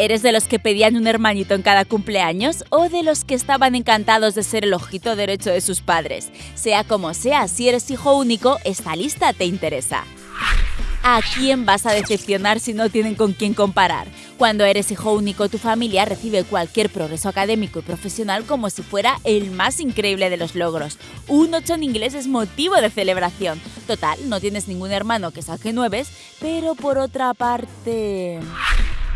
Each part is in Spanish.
¿Eres de los que pedían un hermanito en cada cumpleaños o de los que estaban encantados de ser el ojito derecho de sus padres? Sea como sea, si eres hijo único, esta lista te interesa. ¿A quién vas a decepcionar si no tienen con quién comparar? Cuando eres hijo único, tu familia recibe cualquier progreso académico y profesional como si fuera el más increíble de los logros. Un 8 en inglés es motivo de celebración. Total, no tienes ningún hermano que saque nueves, pero por otra parte...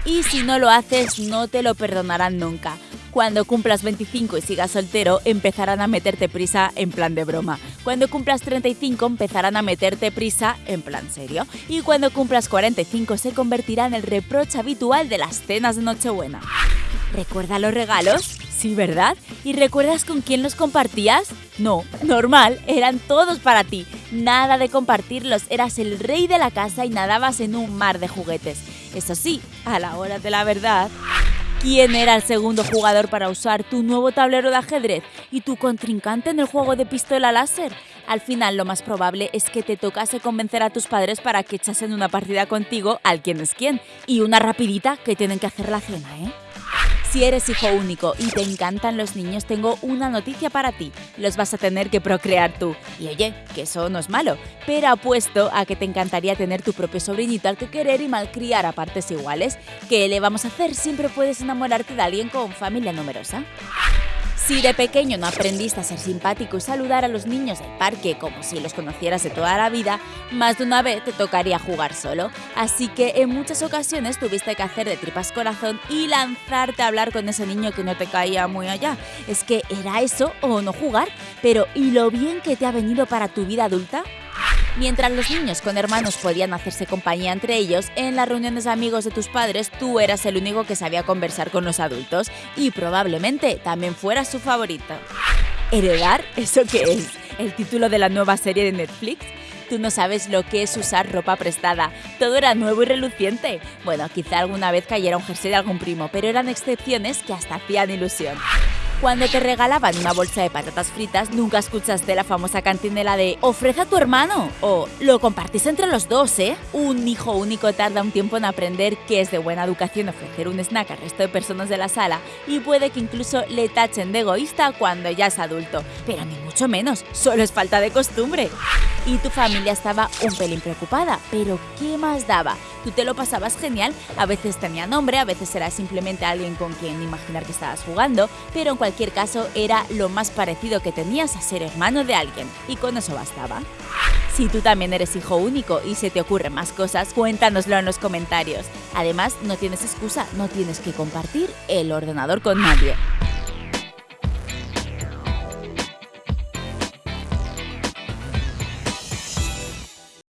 Y si no lo haces, no te lo perdonarán nunca. Cuando cumplas 25 y sigas soltero, empezarán a meterte prisa en plan de broma. Cuando cumplas 35, empezarán a meterte prisa en plan serio. Y cuando cumplas 45, se convertirá en el reproche habitual de las cenas de Nochebuena. ¿Recuerda los regalos? Sí, ¿verdad? ¿Y recuerdas con quién los compartías? No, normal, eran todos para ti. Nada de compartirlos, eras el rey de la casa y nadabas en un mar de juguetes. Eso sí, a la hora de la verdad, quién era el segundo jugador para usar tu nuevo tablero de ajedrez y tu contrincante en el juego de pistola láser. Al final lo más probable es que te tocase convencer a tus padres para que echasen una partida contigo al quién es quién. Y una rapidita que tienen que hacer la cena, ¿eh? Si eres hijo único y te encantan los niños, tengo una noticia para ti. Los vas a tener que procrear tú. Y oye, que eso no es malo, pero apuesto a que te encantaría tener tu propio sobrinito al que querer y malcriar a partes iguales. ¿Qué le vamos a hacer? Siempre puedes enamorarte de alguien con familia numerosa. Si de pequeño no aprendiste a ser simpático y saludar a los niños del parque como si los conocieras de toda la vida, más de una vez te tocaría jugar solo. Así que en muchas ocasiones tuviste que hacer de tripas corazón y lanzarte a hablar con ese niño que no te caía muy allá. Es que era eso o no jugar, pero ¿y lo bien que te ha venido para tu vida adulta? Mientras los niños con hermanos podían hacerse compañía entre ellos, en las reuniones de amigos de tus padres tú eras el único que sabía conversar con los adultos y probablemente también fueras su favorito. ¿Heredar? ¿Eso qué es? ¿El título de la nueva serie de Netflix? Tú no sabes lo que es usar ropa prestada. Todo era nuevo y reluciente. Bueno, quizá alguna vez cayera un jersey de algún primo, pero eran excepciones que hasta hacían ilusión. Cuando te regalaban una bolsa de patatas fritas, nunca escuchaste la famosa cantinela de ofrece a tu hermano o lo compartís entre los dos, ¿eh? Un hijo único tarda un tiempo en aprender que es de buena educación ofrecer un snack al resto de personas de la sala y puede que incluso le tachen de egoísta cuando ya es adulto. Pero ni mucho menos, solo es falta de costumbre. Y tu familia estaba un pelín preocupada, pero ¿qué más daba? Tú te lo pasabas genial, a veces tenía nombre, a veces era simplemente alguien con quien imaginar que estabas jugando, pero en cualquier caso era lo más parecido que tenías a ser hermano de alguien, y con eso bastaba. Si tú también eres hijo único y se te ocurren más cosas, cuéntanoslo en los comentarios. Además, no tienes excusa, no tienes que compartir el ordenador con nadie.